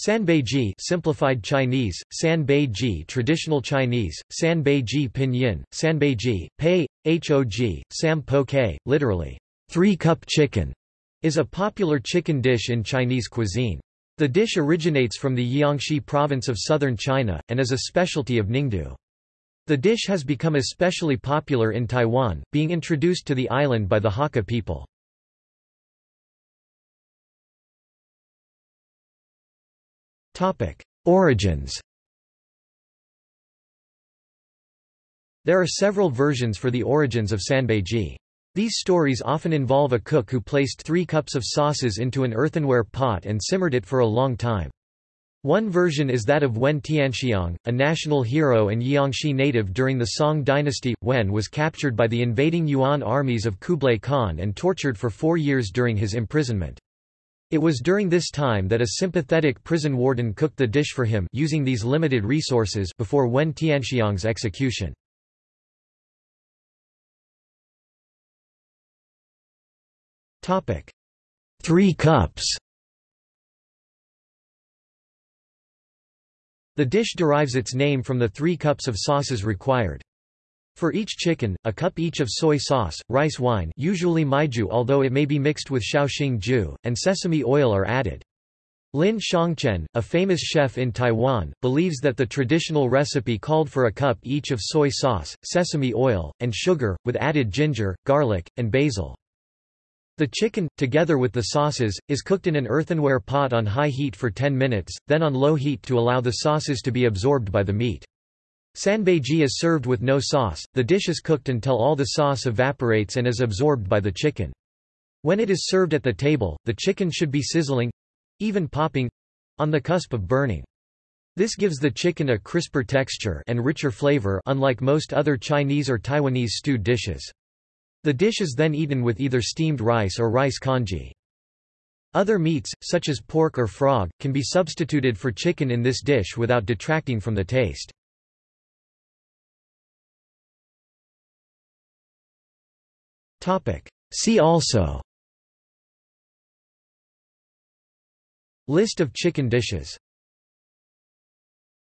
Sanbeiji simplified Chinese, Sanbeiji traditional Chinese, Sanbeiji pinyin, Sanbeiji, Pei, Hog, Sam Po K, literally, three-cup chicken, is a popular chicken dish in Chinese cuisine. The dish originates from the Jiangxi province of southern China, and is a specialty of Ningdu. The dish has become especially popular in Taiwan, being introduced to the island by the Hakka people. Origins There are several versions for the origins of sanbeiji. These stories often involve a cook who placed three cups of sauces into an earthenware pot and simmered it for a long time. One version is that of Wen Tianxiang, a national hero and Jiangxi native during the Song dynasty. Wen was captured by the invading Yuan armies of Kublai Khan and tortured for four years during his imprisonment. It was during this time that a sympathetic prison warden cooked the dish for him using these limited resources before Wen Tianxiang's execution. Three cups The dish derives its name from the three cups of sauces required. For each chicken, a cup each of soy sauce, rice wine usually mijiu although it may be mixed with shaoxing jiu, and sesame oil are added. Lin Xiangchen, a famous chef in Taiwan, believes that the traditional recipe called for a cup each of soy sauce, sesame oil, and sugar, with added ginger, garlic, and basil. The chicken, together with the sauces, is cooked in an earthenware pot on high heat for 10 minutes, then on low heat to allow the sauces to be absorbed by the meat. Sanbeiji is served with no sauce, the dish is cooked until all the sauce evaporates and is absorbed by the chicken. When it is served at the table, the chicken should be sizzling—even popping—on the cusp of burning. This gives the chicken a crisper texture and richer flavor unlike most other Chinese or Taiwanese stewed dishes. The dish is then eaten with either steamed rice or rice congee. Other meats, such as pork or frog, can be substituted for chicken in this dish without detracting from the taste. See also. List of chicken dishes